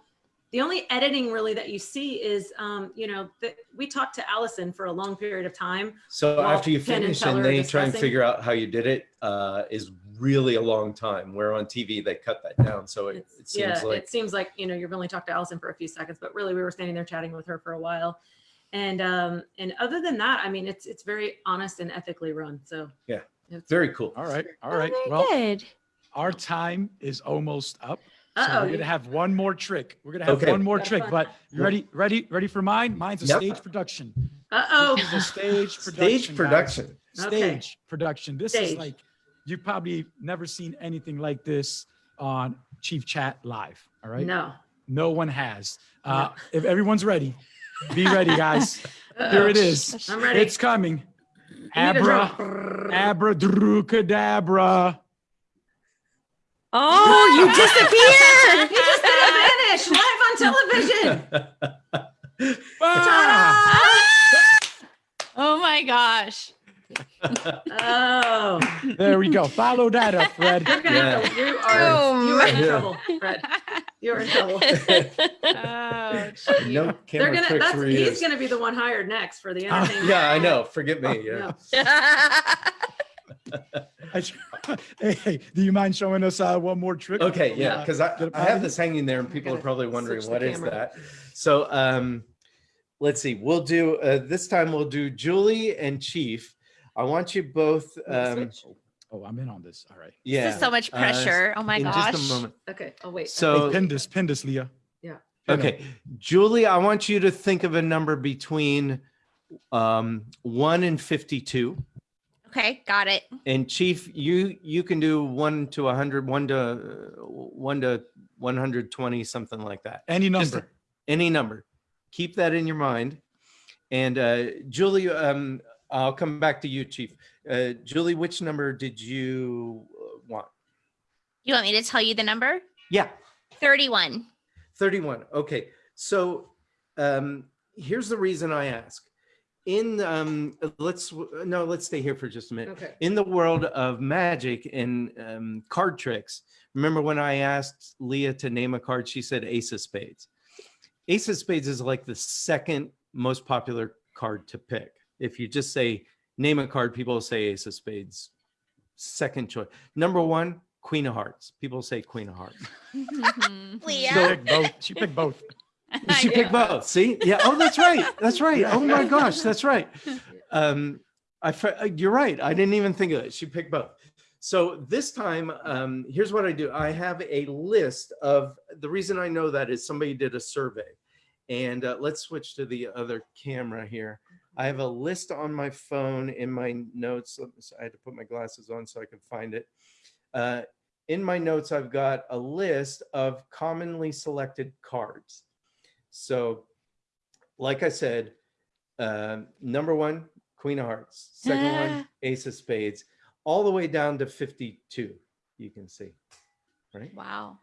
the only editing really that you see is, um, you know, that we talked to Alyson for a long period of time. so after you Penn finish Teller and are they try and figure out how you did it, uh, is really a long time. Where on TV they cut that down, so it, It's- it seems yeah, like it seems like, you know, you've only talked to Alyson for a few seconds, but really we were standing there chatting with her for a while. And, um, and other than that, I mean, it's, it's very honest and ethically run. So. Yeah. it's- very cool. All right, all right. Oh, Well, good. our time is almost up. So Uh-oh, we're gonna have one more trick. We're gonna have Okay. one more trick, but you ready? Ready? Ready for mine? Mine's a Yep. stage production. Uh-oh. This is a stage production. Stage guys. production. Okay. Stage production. This is like you've probably never seen anything like this on Chief Chat Live. All right. No. No one has. Uh, if everyone's ready, be ready, guys. Here it is. I'm ready. It's coming. You need a Abra, drum. Abracadabra. Oh, you disappeared. you just did a vanish live on television. Ah! Oh my gosh. Oh, There we go. Follow that up, Fred. you're gonna have to, you are, you are in Yeah. trouble, Fred. You're in trouble. Oh, no gee. camera They're gonna, tricks that's, for he's gonna be the one hired next for the Ah, entertainment. Yeah, I know. Forget me. Yeah. I- hey, hey, do you mind showing us uh, one more trick? Okay, yeah, Uh, because I, get have this hanging there and people are probably wondering switch the what is that. So um, let's see. We'll do uh, this time. We'll do Julie and Chief. I want you both. Um, Oh, I'm in on this. All right. yeah, This is so much uh, pressure. oh my in gosh. just a moment. Okay, oh wait. So hey, pin this, pin this, Leah. Yeah. Okay, Julie, I want you to think of a number between um, one and fifty-two. Okay, got it. And Chief, you you can do one to a hundred, one to uh, one to one hundred twenty, something like that. Any Just number. any number. Keep that in your mind. And uh, Julie, um, I'll come back to you, Chief. Uh, Julie, which number did you uh, want? You want me to tell you the number? Yeah, 31. 31. Okay. So um, here's the reason I ask. In um, let's no, let's stay here for just a minute. Okay. in the world of magic and um, card tricks, remember when I asked Leah to name a card, she said Ace of Spades. Ace of Spades is like the second most popular card to pick. If you just say name a card, people will say Ace of Spades. Second choice. Number one, Queen of Hearts. People say Queen of Hearts. She Leah. picked both. She picked both. She picked both. See? Yeah. Oh, that's right. That's right. Oh my gosh, that's right. Um, I you're right. I didn't even think of it. She picked both. So this time, um, here's what I do. I have a list of the reason I know that is somebody did a survey, and uh, let's switch to the other camera here. I have a list on my phone in my notes. I had to put my glasses on so I could find it. Uh, in my notes, I've got a list of commonly selected cards. So, like I said, um, number one, Queen of Hearts. Second one, Ace of Spades, all the way down to 52. You can see, right? Wow.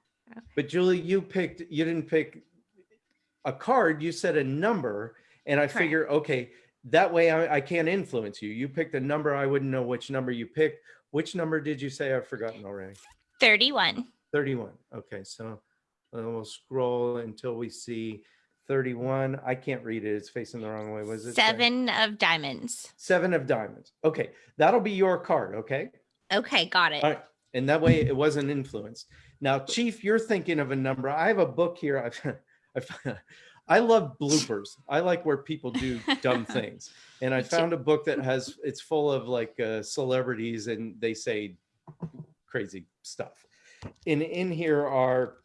But Julie, you picked, you didn't pick a card, you said a number. And I Correct. figure, okay, that way I, I can't influence you. You picked a number, I wouldn't know which number you picked. Which number did you say? I've forgotten already. 31. 31. Okay, so uh, we'll scroll until we see 31. I can't read it. It's facing the wrong way. Was it? Seven of diamonds. Seven of diamonds. Okay, that'll be your card. Okay. Okay, got it. All right. And that way it wasn't influenced. Now, Chief, you're thinking of a number. I have a book here. I've, I've, I love bloopers. I like where people do dumb things. And I found a book that has, it's full of like uh, celebrities and they say crazy stuff. And in here are,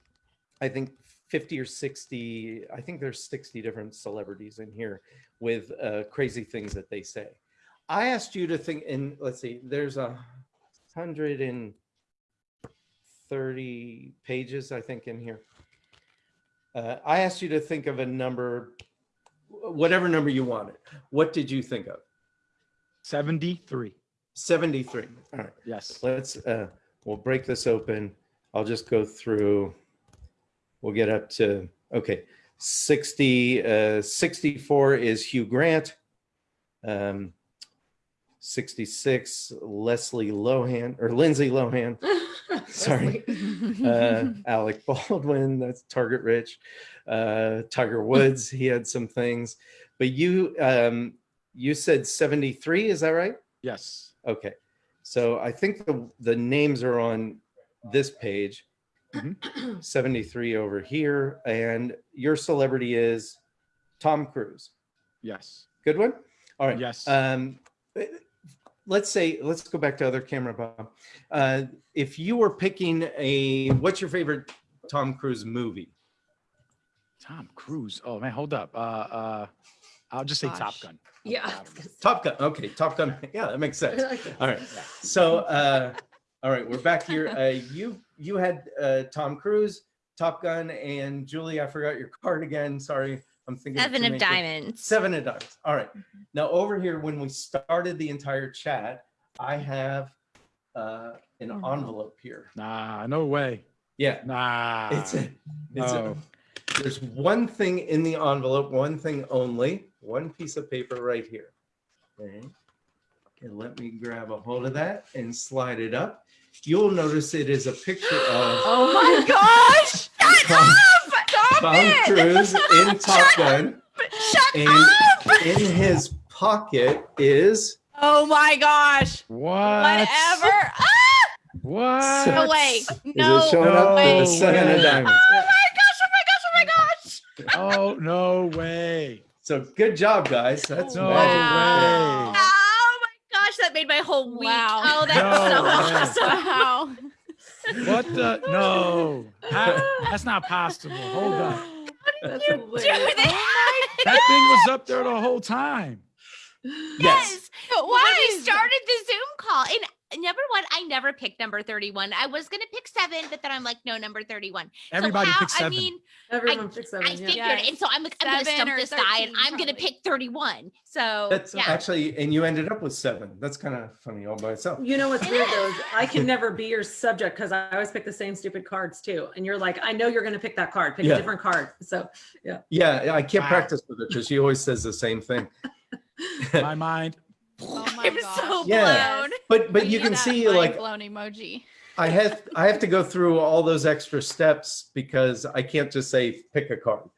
I think, 50 or 60, I think there's 60 different celebrities in here with uh, crazy things that they say. I asked you to think, and let's see, there's a hundred and thirty pages, I think, in here. Uh, I asked you to think of a number, whatever number you wanted. What did you think of? 73. 73. All right, Yes. let's, uh, we'll break this open. I'll just go through, we'll get up to, okay, 60, uh, 64 is Hugh Grant. Um, 66, Leslie Lohan, or Lindsay Lohan. Sorry. uh, Alec Baldwin, that's Target Rich, uh, Tiger Woods, he had some things, but you, um, you said 73, is that right? Yes. Okay. So I think the, the names are on this page. Mhm. 73 over here. And your celebrity is Tom Cruise. Yes. Good one? All right. Yes. Um, let's say, let's go back to other camera, Bob. Uh, if you were picking a, what's your favorite Tom Cruise movie? Tom Cruise. Oh man, hold up. Uh, uh, I'll just say Top Gun. Yeah. Top Gun. Okay, Top Gun. Yeah, that makes sense. Okay. All right. So, uh, all right, we're back here. Uh, you you had uh, Tom Cruise, Top Gun, and Julie. I forgot your card again. Sorry, I'm thinking Seven of diamonds. Seven of diamonds. All right. Now over here, when we started the entire chat, I have uh, an no. envelope here. Nah, no way. Yeah, Nah. it's a, it's no. a, there's one thing in the envelope, one thing only, one piece of paper right here. Okay. Okay, let me grab a hold of that and slide it up. You'll notice it is a picture of Oh my gosh! Tom, Stop Tom it! Cruise in Top Gun, Shut and up! in his pocket is Oh my gosh! What? Whatever! Ah! What? No way! is No it showing up way! the seven of diamonds. Oh my gosh! Oh my gosh! Oh my gosh! Oh no way. So good job, guys. That's No magic. Wow. right there. Oh my gosh, that made my whole week. Wow. Oh, that's No so way. awesome. Wow! What the? No. How- that's not possible. Hold up. That's Do hilarious. that. Oh that thing was up there the whole time. Yes. Yes. When Why? we started the Zoom call, and number one, I never picked number 31. I was gonna pick seven, but then I'm like, no, number 31. Everybody so how, picked seven. I mean, Everyone picks seven. I yeah. figured, Yes. and so I'm like, I'm gonna Seven stump or this guy, and I'm gonna pick 31. So That's yeah. actually, and you ended up with seven. That's kind of funny all by itself. You know what's weird though? I can never be your subject because I always pick the same stupid cards too. And you're like, I know you're going to pick that card. Pick Yeah. a different card. So Yeah, Yeah. I can't Wow. practice with it because she always says the same thing. My mind. Oh my I'm gosh! so Yeah. Blown. But but We you can see like blown emoji. I have I have to go through all those extra steps because I can't just say pick a card,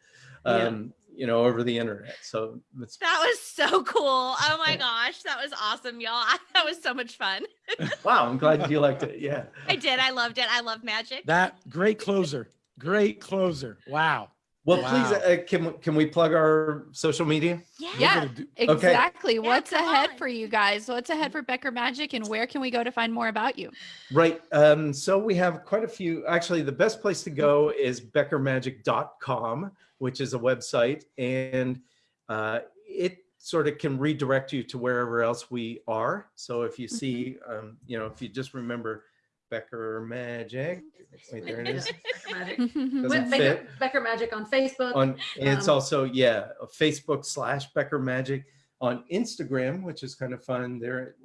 Yeah. um, you know, over the internet. So it's That was so cool. Oh my gosh, that was awesome, y'all. That was so much fun. wow. I'm glad you liked it. Yeah. I did. I loved it. I love magic. That great closer. Great closer. Wow. Well, Wow. please, uh, can we- can we plug our social media? Yeah. Yeah. gonna do- Exactly. What's come ahead on. for you guys? What's ahead for Becker Magic, and where can we go to find more about you? Right. Um, so we have quite a few. Actually, the best place to go is beckermagic.com, which is a website, and uh, it sort of can redirect you to wherever else we are. So if you see, um, you know, if you just remember Becker Magic, wait, there it is. Becker Magic. Doesn't With fit. Becker, Becker Magic on Facebook. On it's Um, also yeah, Facebook slash Becker Magic on Instagram, which is kind of fun. There,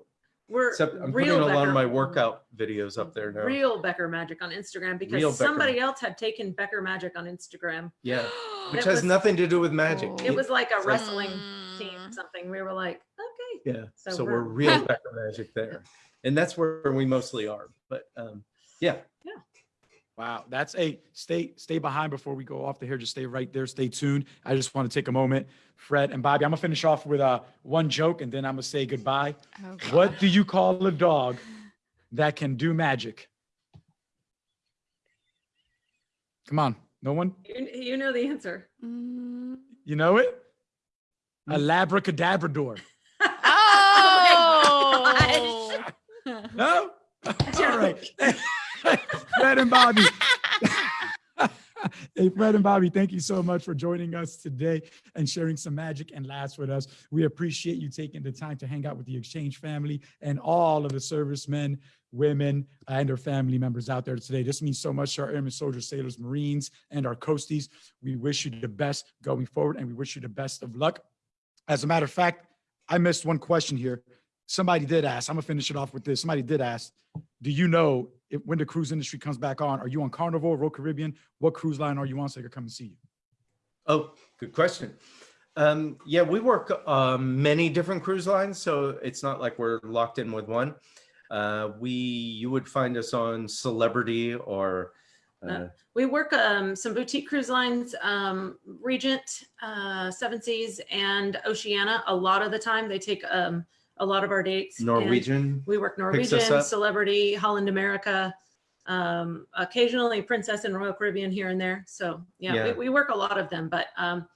We're except I'm putting real a lot of my workout videos up there now. Real Becker Magic on Instagram because Real Becker. somebody else had taken Becker Magic on Instagram. Yeah, which has was- nothing to do with magic. Oh. It was like a So- wrestling Mm. team, something. We were like, okay. Yeah, So so, we're, we're- real Becker Magic there, and that's where we mostly are. But um, yeah, Wow, that's a stay stay behind before we go off the here. Just stay right there. Stay tuned. I just want to take a moment, Fred and Bobby. I'm gonna finish off with uh, one joke, and then I'm gonna say goodbye. Oh, What do you call a dog that can do magic? Come on, no one. You, you know the answer. Mm. You know it? A labracadabrador. Oh! No? All right. Fred and Bobby. hey, Fred and Bobby, thank you so much for joining us today and sharing some magic and laughs with us. We appreciate you taking the time to hang out with the Exchange family and all of the servicemen, women, and their family members out there today. This means so much to our airmen, soldiers, sailors, Marines, and our coasties. We wish you the best going forward, and we wish you the best of luck. As a matter of fact, I missed one question here. Somebody did ask, I'm gonna finish it off with this. Somebody did ask, do you know if when the cruise industry comes back on, are you on Carnival, Royal Caribbean? What cruise line are you on so they can come and see you? Oh, good question. Um, yeah, we work um, many different cruise lines, so it's not like we're locked in with one. Uh, we, you would find us on Celebrity or uh, We work um, some boutique cruise lines, um, Regent, uh, Seven Seas, and Oceania. A lot of the time, they take um, a lot of our dates. and Norwegian. We work Norwegian. Celebrity, Holland America, um, occasionally Princess and Royal Caribbean here and there. So yeah, Yeah. We, we work a lot of them. But um,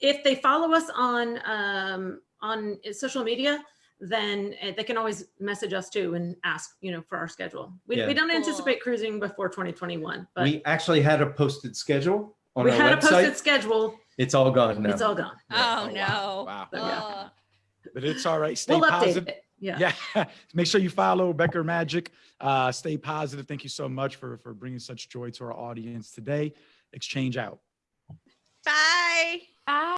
if they follow us on um, on social media, then uh, they can always message us too and ask, you know, for our schedule. We, Yeah. we don't Cool. anticipate cruising before 2021, but We actually had a posted schedule on we our had a posted schedule. It's all gone now. It's all gone. Oh, wow. no. Wow. Yeah but it's all right. Stay we'll positive. Yeah. yeah. Make sure you follow Becker Magic. Uh, stay positive. Thank you so much for, for bringing such joy to our audience today. Exchange out. Bye. Bye.